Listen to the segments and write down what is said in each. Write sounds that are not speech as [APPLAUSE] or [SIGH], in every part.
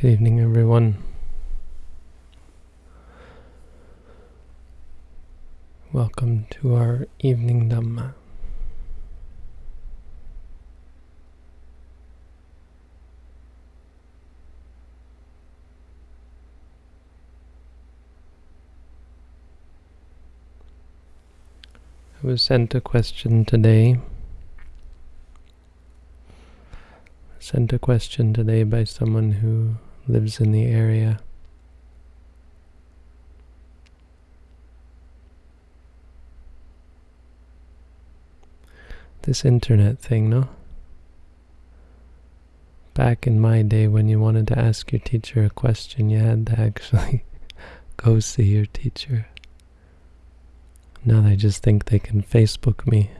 Good evening, everyone. Welcome to our evening Dhamma. I was sent a question today. Sent a question today by someone who lives in the area. This internet thing, no? Back in my day when you wanted to ask your teacher a question, you had to [LAUGHS] actually go see your teacher. Now they just think they can Facebook me.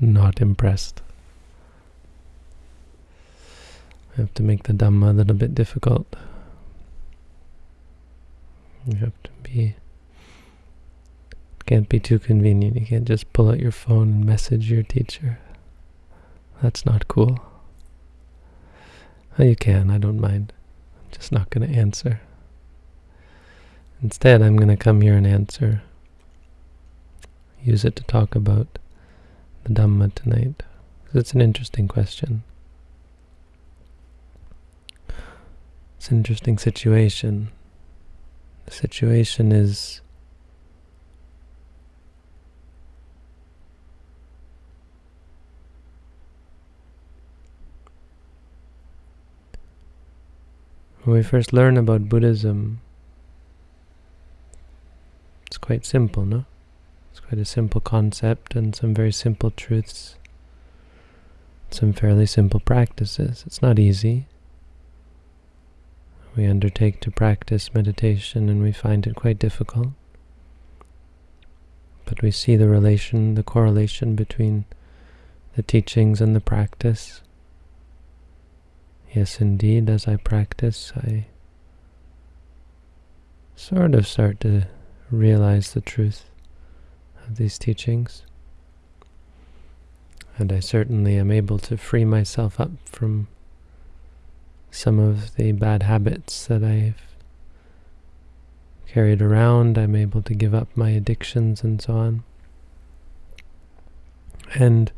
Not impressed. I have to make the Dhamma a little bit difficult. You have to be... Can't be too convenient. You can't just pull out your phone and message your teacher. That's not cool. Oh, you can, I don't mind. I'm just not going to answer. Instead, I'm going to come here and answer. Use it to talk about the Dhamma tonight. It's an interesting question. It's an interesting situation. The situation is when we first learn about Buddhism, it's quite simple, no? It's quite a simple concept and some very simple truths, some fairly simple practices. It's not easy. We undertake to practice meditation and we find it quite difficult. But we see the relation, the correlation between the teachings and the practice. Yes, indeed, as I practice, I sort of start to realize the truth of these teachings. And I certainly am able to free myself up from some of the bad habits that I've carried around. I'm able to give up my addictions and so on. And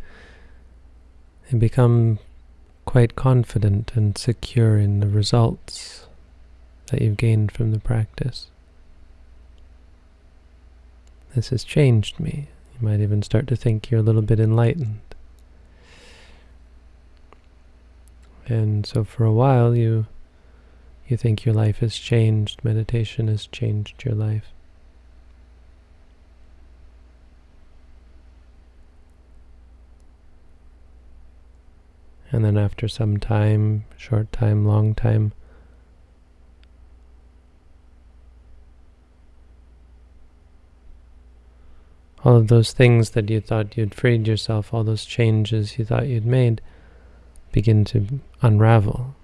I become quite confident and secure in the results that you've gained from the practice. This has changed me. You might even start to think you're a little bit enlightened. And so for a while you you think your life has changed, meditation has changed your life. And then after some time, short time, long time, all of those things that you thought you'd freed yourself, all those changes you thought you'd made, begin to unravel.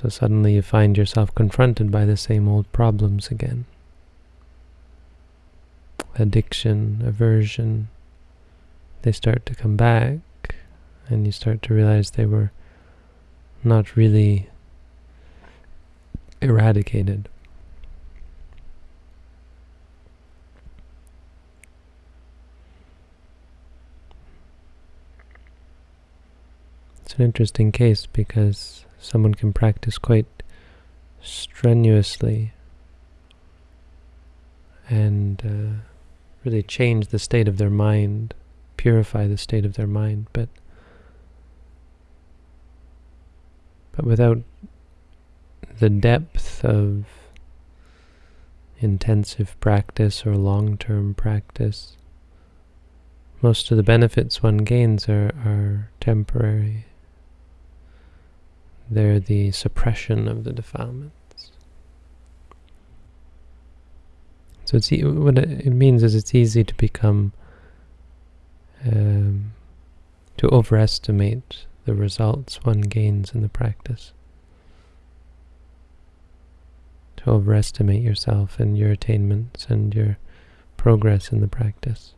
So suddenly you find yourself confronted by the same old problems again. Addiction, aversion, they start to come back, and you start to realize they were not really eradicated. An interesting case because someone can practice quite strenuously and uh, really change the state of their mind, purify the state of their mind, but but without the depth of intensive practice or long-term practice, most of the benefits one gains are, are temporary. They're the suppression of the defilements. So it's e what it means is it's easy to become um, to overestimate the results one gains in the practice. To overestimate yourself and your attainments and your progress in the practice.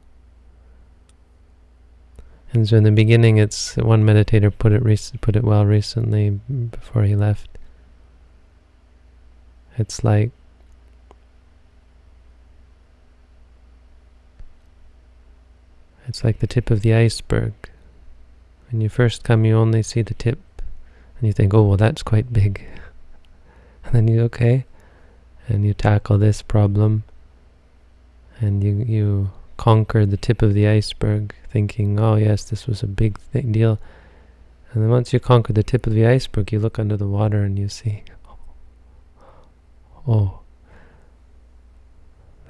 And so in the beginning, it's one meditator put it put it well recently before he left. It's like it's like the tip of the iceberg. When you first come, you only see the tip, and you think, "Oh, well, that's quite big." [LAUGHS] And then you okay, and you tackle this problem, and you you conquer the tip of the iceberg, thinking, "Oh yes, this was a big deal." And then once you conquer the tip of the iceberg, you look under the water and you see, oh, oh,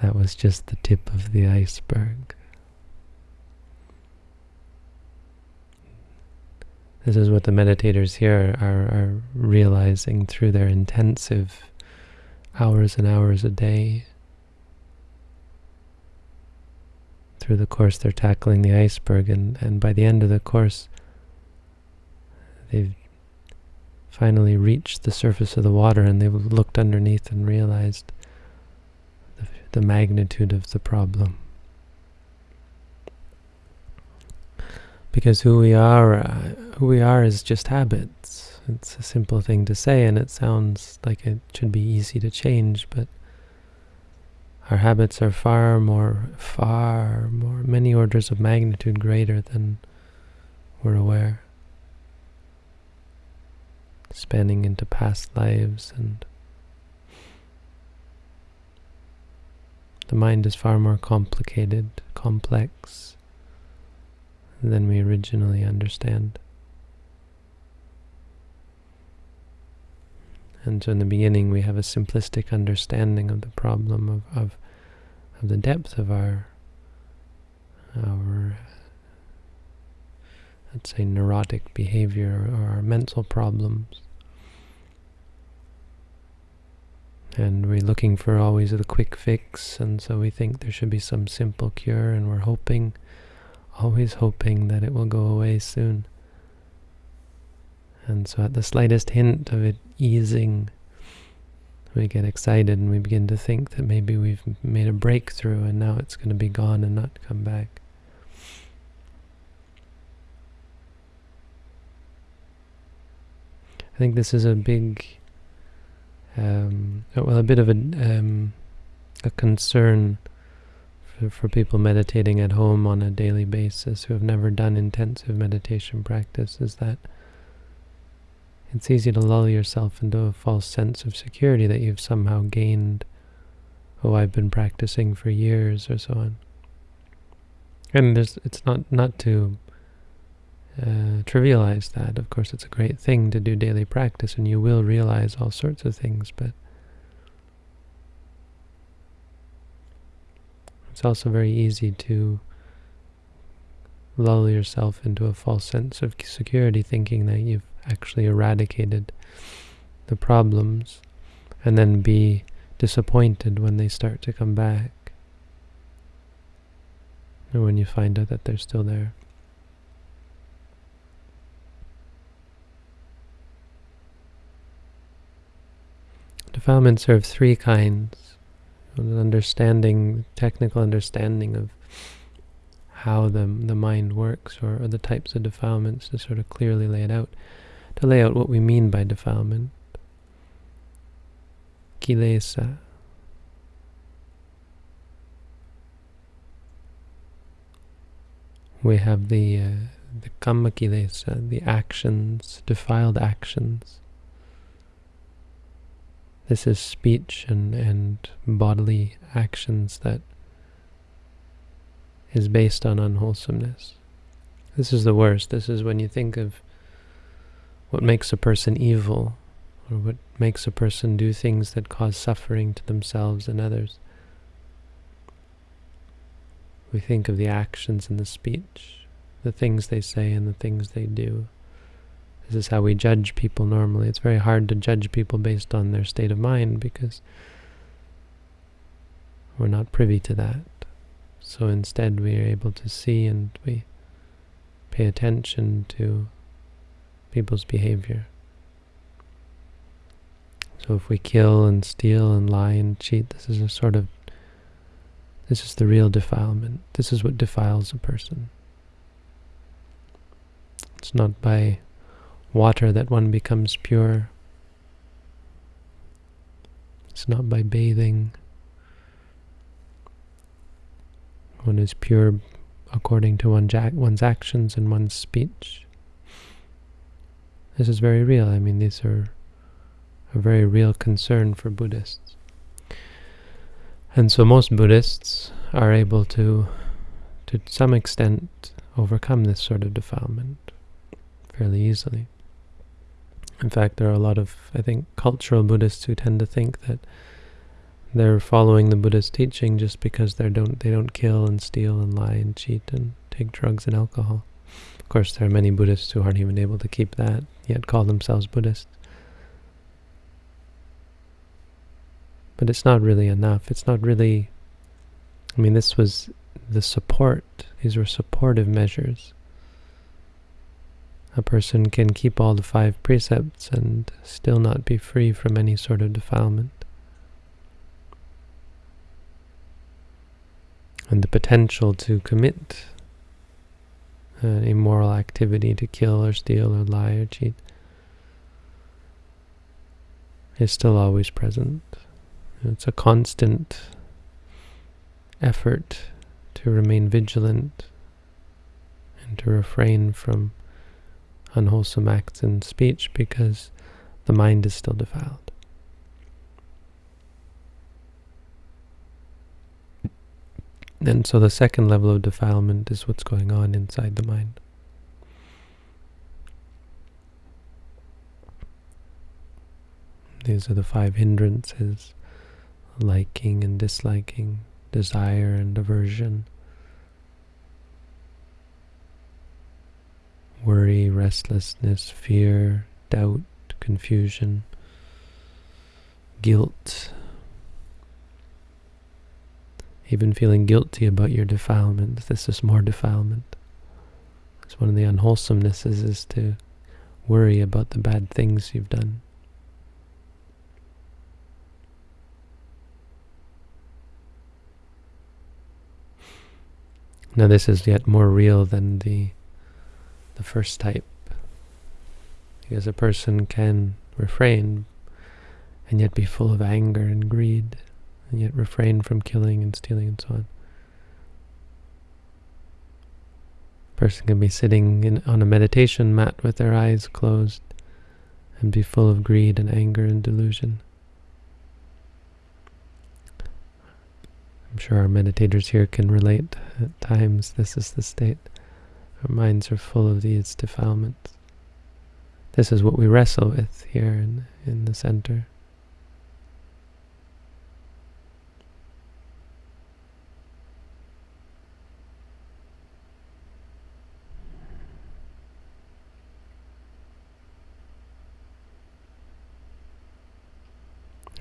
that was just the tip of the iceberg. This is what the meditators here are, are realizing through their intensive hours and hours a day. Through the course, they're tackling the iceberg, and, and by the end of the course, they've finally reached the surface of the water and they've looked underneath and realized the, the magnitude of the problem. Because who we are, uh, who we are is just habits. It's a simple thing to say and it sounds like it should be easy to change, but our habits are far more, far more, many orders of magnitude greater than we're aware spanning into past lives and the mind is far more complicated, complex than we originally understand. And so in the beginning we have a simplistic understanding of the problem of, of, of the depth of our our let's say, neurotic behavior or our mental problems. And we're looking for always the quick fix, and so we think there should be some simple cure, and we're hoping, always hoping that it will go away soon. And so at the slightest hint of it easing, we get excited and we begin to think that maybe we've made a breakthrough and now it's going to be gone and not come back. I think this is a big, um, well, a bit of a, um, a concern for, for people meditating at home on a daily basis who have never done intensive meditation practice is that it's easy to lull yourself into a false sense of security that you've somehow gained, oh, I've been practicing for years or so on. And it's not, not to uh, trivialize that. Of course, it's a great thing to do daily practice, and you will realize all sorts of things, but it's also very easy to lull yourself into a false sense of security, thinking that you've actually eradicated the problems, and then be disappointed when they start to come back, or when you find out that they're still there. Defilements are of three kinds. An understanding, technical understanding of how the, the mind works, or, or the types of defilements to sort of clearly lay it out, to lay out what we mean by defilement. Kilesa. We have the, uh, the kamma kilesa, the actions, defiled actions. This is speech and, and bodily actions that is based on unwholesomeness. This is the worst. This is when you think of what makes a person evil, or what makes a person do things that cause suffering to themselves and others. We think of the actions and the speech, the things they say and the things they do. This is how we judge people normally. It's very hard to judge people based on their state of mind because we're not privy to that. So instead we are able to see and we pay attention to people's behavior. So if we kill and steal and lie and cheat, this is a sort of, this is the real defilement. This is what defiles a person. It's not by water that one becomes pure. It's not by bathing. One is pure according to one's actions and one's speech. This is very real. I mean, these are a very real concern for Buddhists. And so most Buddhists are able to, to some extent, overcome this sort of defilement fairly easily. In fact, there are a lot of, I think, cultural Buddhists who tend to think that they're following the Buddha's teaching just because they don't they don't kill and steal and lie and cheat and take drugs and alcohol. Of course, there are many Buddhists who aren't even able to keep that, yet call themselves Buddhists. But it's not really enough. It's not really... I mean, this was the support. These were supportive measures. A person can keep all the five precepts and still not be free from any sort of defilement. And the potential to commit an immoral activity, to kill or steal or lie or cheat, is still always present. It's a constant effort to remain vigilant and to refrain from unwholesome acts and speech because the mind is still defiled. And so the second level of defilement is what's going on inside the mind. These are the five hindrances liking and disliking, desire and aversion, worry, restlessness, fear, doubt, confusion, guilt, even feeling guilty about your defilement. This is more defilement. It's one of the unwholesomenesses is to worry about the bad things you've done. Now this is yet more real than the the first type. Because a person can refrain and yet be full of anger and greed, and yet refrain from killing and stealing and so on. Person can be sitting in, on a meditation mat with their eyes closed and be full of greed and anger and delusion. I'm sure our meditators here can relate at times this is the state. Our minds are full of these defilements. This is what we wrestle with here in, in the center.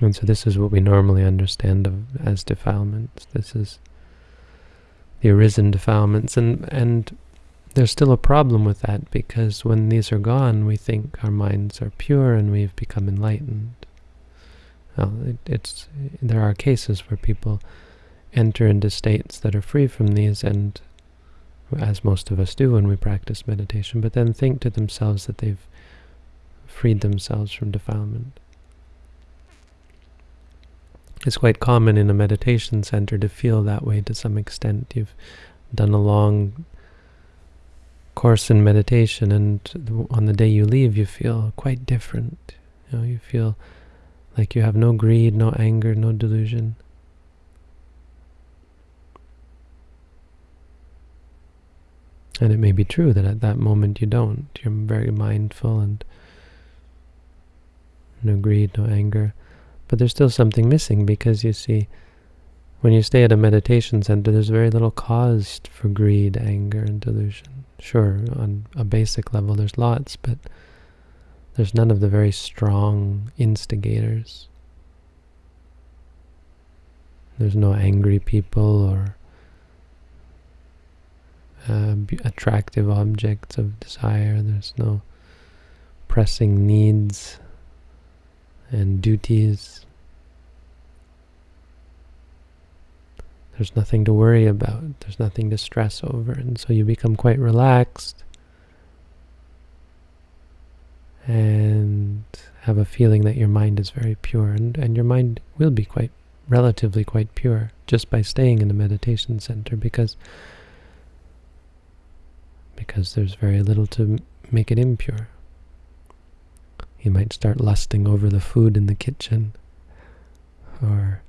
And so this is what we normally understand of, as defilements. This is the arisen defilements. And, and there's still a problem with that because when these are gone, we think our minds are pure and we've become enlightened. Well, it, it's there are cases where people enter into states that are free from these and as most of us do when we practice meditation, but then think to themselves that they've freed themselves from defilement. It's quite common in a meditation center to feel that way to some extent. You've done a long course in meditation and on the day you leave you feel quite different. You know, you feel like you have no greed, no anger, no delusion. And it may be true that at that moment you don't. You're very mindful and no greed, no anger. But there's still something missing because you see, when you stay at a meditation center, there's very little cause for greed, anger, and delusion. Sure, on a basic level there's lots, but there's none of the very strong instigators. There's no angry people or uh, attractive objects of desire. There's no pressing needs and duties. There's nothing to worry about. There's nothing to stress over. And so you become quite relaxed. and have a feeling that your mind is very pure. And, and your mind will be quite, relatively quite pure just by staying in a meditation center because because there's very little to make it impure. You might start lusting over the food in the kitchen or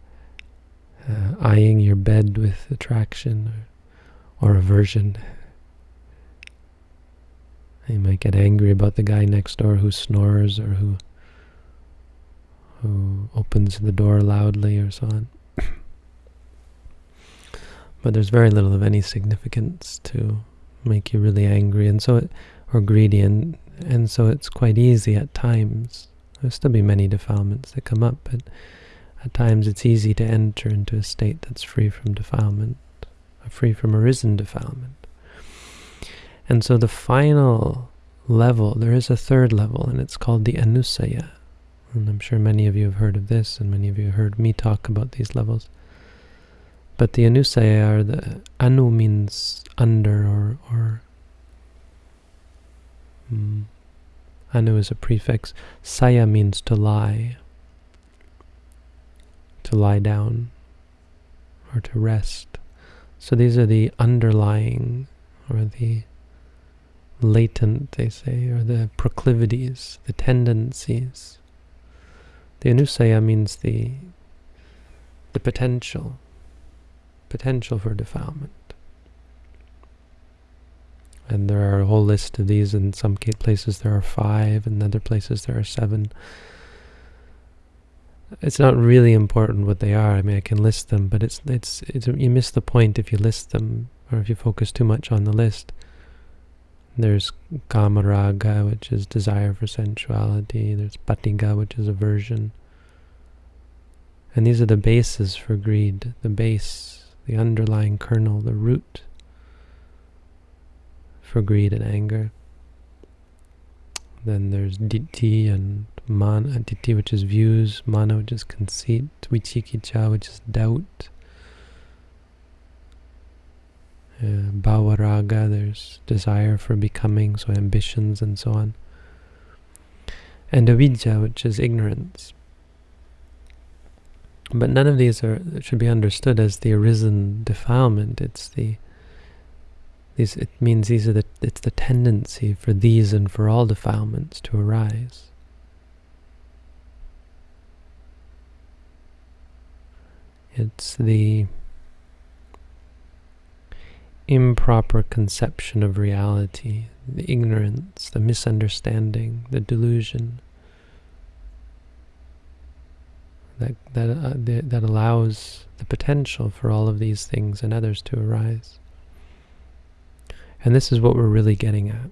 uh, eyeing your bed with attraction or, or aversion. You might get angry about the guy next door who snores or who who opens the door loudly or so on. [COUGHS] but there's very little of any significance to make you really angry and so it, or greedy and and so it's quite easy at times. There'll still be many defilements that come up, but at times it's easy to enter into a state that's free from defilement, uh, free from arisen defilement. And so the final level, there is a third level, and it's called the Anusaya. And I'm sure many of you have heard of this, and many of you have heard me talk about these levels. But the Anusaya are the, Anu means under or, or um, anu is a prefix. Saya means to lie to lie down or to rest. So these are the underlying or the latent, they say, or the proclivities, the tendencies. The anusaya means the the potential, potential for defilement. And there are a whole list of these. In some places there are five, in other places there are seven it's not really important what they are. I mean, I can list them, but it's, it's, it's you miss the point if you list them, or if you focus too much on the list. There's kamaraga, which is desire for sensuality. There's patigha, which is aversion. And these are the bases for greed, the base, the underlying kernel, the root for greed and anger. Then there's ditthi and mana, ditthi which is views, mana which is conceit, vicikiccha which is doubt, uh, bhavaraga, there's desire for becoming, so ambitions and so on. And avidya, which is ignorance. But none of these are should be understood as the arisen defilement. It's the these, it means these are the, it's the tendency for these and for all defilements to arise. It's the improper conception of reality, the ignorance, the misunderstanding, the delusion that that uh, that allows the potential for all of these things and others to arise. And this is what we're really getting at.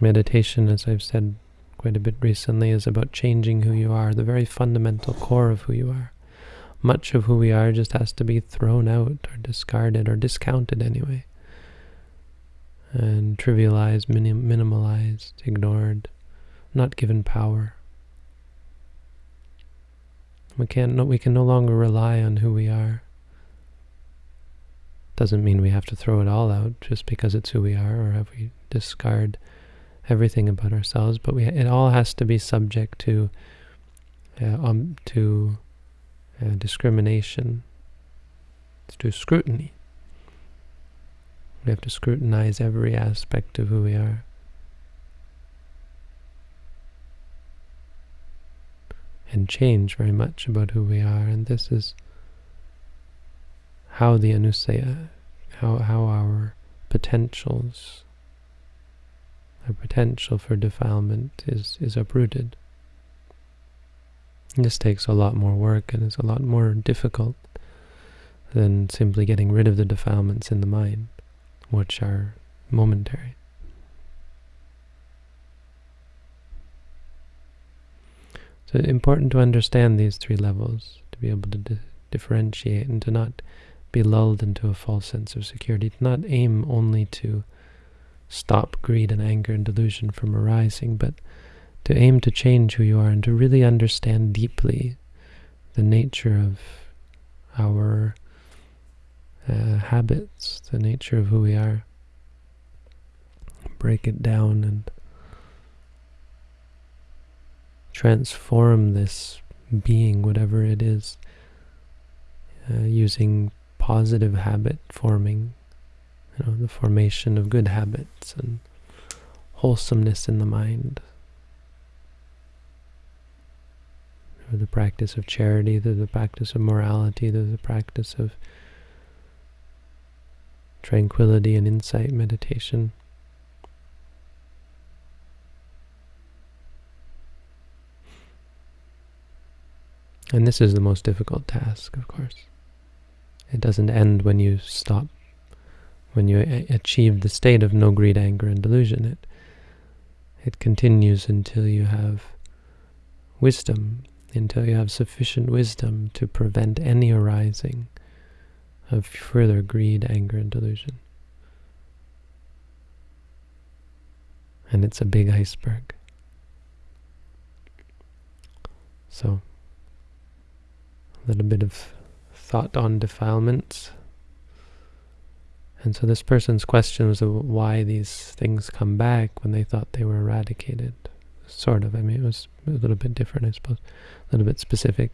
Meditation, as I've said quite a bit recently, is about changing who you are, the very fundamental core of who you are. Much of who we are just has to be thrown out or discarded or discounted anyway. And trivialized, minim minimalized, ignored, not given power. We can't. No, we can no longer rely on who we are. Doesn't mean we have to throw it all out just because it's who we are or have we discard everything about ourselves, but we it all has to be subject to uh, um, to uh, discrimination, to scrutiny. We have to scrutinize every aspect of who we are. And change very much about who we are, and this is how the anusaya, how, how our potentials, our potential for defilement is, is uprooted. This takes a lot more work and is a lot more difficult than simply getting rid of the defilements in the mind, which are momentary. So it's important to understand these three levels, to be able to di differentiate and to not be lulled into a false sense of security, to not aim only to stop greed and anger and delusion from arising, but to aim to change who you are and to really understand deeply the nature of our uh, habits, the nature of who we are. Break it down and transform this being, whatever it is, uh, using positive habit forming, you know, the formation of good habits and wholesomeness in the mind. Through the practice of charity, through the practice of morality, through the practice of tranquility and insight meditation. And this is the most difficult task, of course. It doesn't end when you stop, when you achieve the state of no greed, anger, and delusion. It, it continues until you have wisdom, until you have sufficient wisdom to prevent any arising of further greed, anger, and delusion. And it's a big iceberg. So, a little bit of thought on defilements. And so this person's question was why these things come back when they thought they were eradicated. Sort of. I mean, it was a little bit different, I suppose. A little bit specific.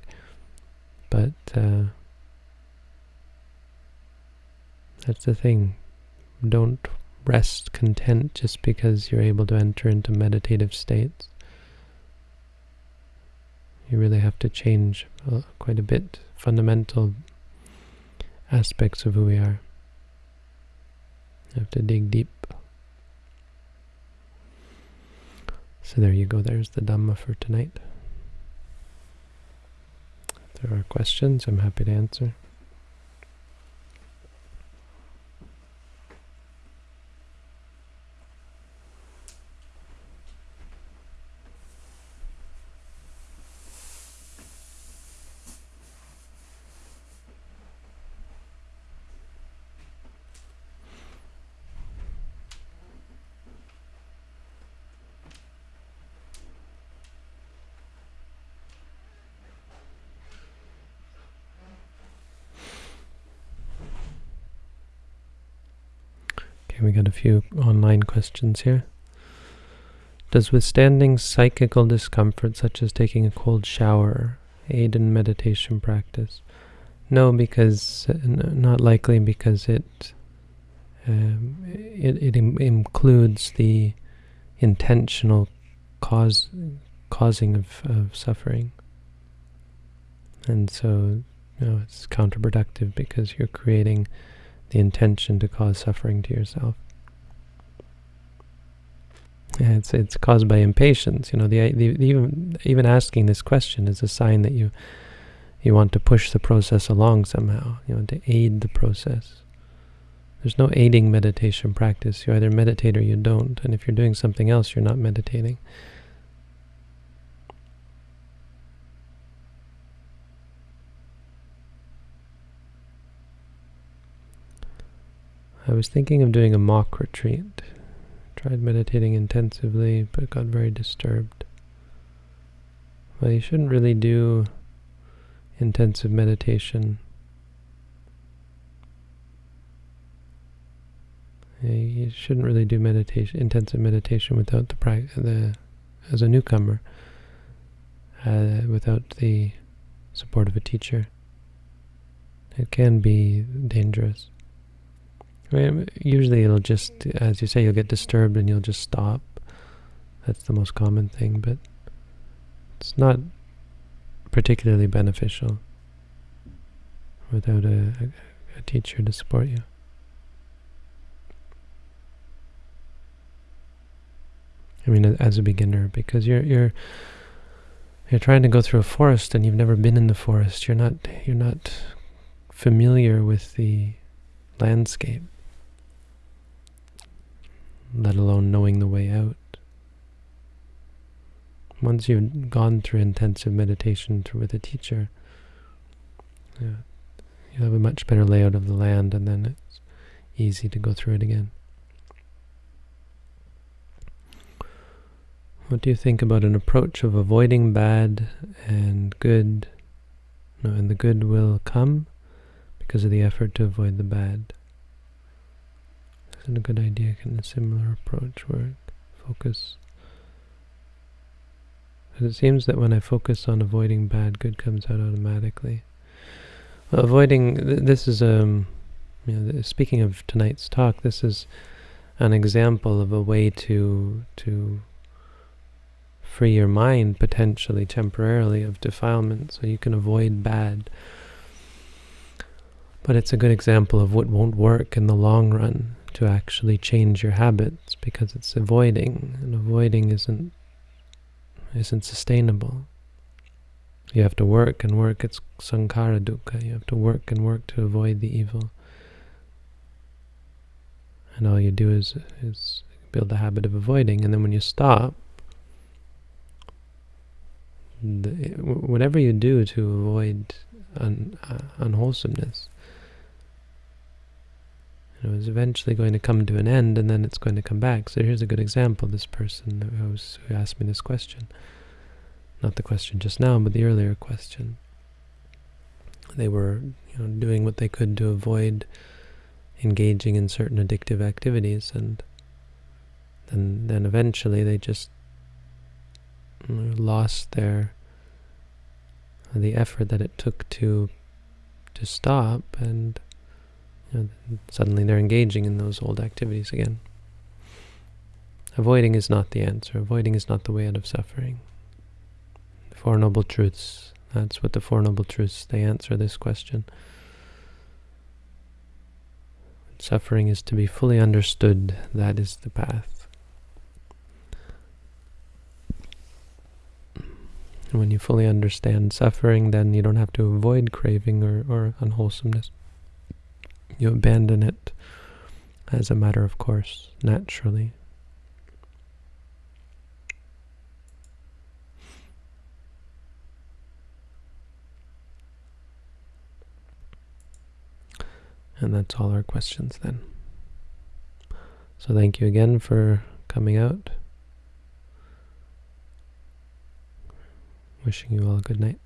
But uh, that's the thing. Don't rest content just because you're able to enter into meditative states. You really have to change uh, quite a bit fundamental aspects of who we are. You have to dig deep. So there you go, there's the Dhamma for tonight. If there are questions, I'm happy to answer. Okay, we got a few online questions here. Does withstanding psychical discomfort, such as taking a cold shower, aid in meditation practice? No, because uh, not likely because it um, it, it Im includes the intentional cause causing of, of suffering, and so you know, it's counterproductive because you're creating the intention to cause suffering to yourself. Yeah, it's it's caused by impatience. You know, the, the, the, even even asking this question is a sign that you you want to push the process along somehow. You want to aid the process. There's no aiding meditation practice. You either meditate or you don't. And if you're doing something else, you're not meditating. I was thinking of doing a mock retreat. Tried meditating intensively, but got very disturbed. Well, you shouldn't really do intensive meditation. You shouldn't really do meditation, intensive meditation without the the as a newcomer, uh, without the support of a teacher. It can be dangerous. Usually it'll just, as you say, you'll get disturbed and you'll just stop. That's the most common thing, but it's not particularly beneficial without a, a, a teacher to support you. I mean, as a beginner, because you're you're you're trying to go through a forest and you've never been in the forest. You're not you're not familiar with the landscape let alone knowing the way out. Once you've gone through intensive meditation with a teacher, yeah, you have a much better layout of the land and then it's easy to go through it again. What do you think about an approach of avoiding bad and good, no, and the good will come because of the effort to avoid the bad? Isn't a good idea? Can a similar approach work? Focus It seems that when I focus on avoiding bad, good comes out automatically. Well, avoiding, th this is, um, you know, speaking of tonight's talk, this is an example of a way to, to free your mind potentially, temporarily, of defilement, so you can avoid bad. But it's a good example of what won't work in the long run to actually change your habits because it's avoiding, and avoiding isn't isn't sustainable. You have to work and work. It's sankhara dukkha. You have to work and work to avoid the evil. And all you do is, is build the habit of avoiding. And then when you stop, the, whatever you do to avoid un, uh, unwholesomeness, is eventually going to come to an end and then it's going to come back. So here's a good example, this person who, was, who asked me this question. Not the question just now, but the earlier question. They were you know, doing what they could to avoid engaging in certain addictive activities and then, then eventually they just lost their the effort that it took to to stop and know, suddenly they're engaging in those old activities again. Avoiding is not the answer. Avoiding is not the way out of suffering. The Four Noble Truths, that's what the Four Noble Truths, they answer this question. Suffering is to be fully understood. That is the path. when you fully understand suffering, then you don't have to avoid craving or, or unwholesomeness you abandon it as a matter of course, naturally. And that's all our questions then. So thank you again for coming out. Wishing you all a good night.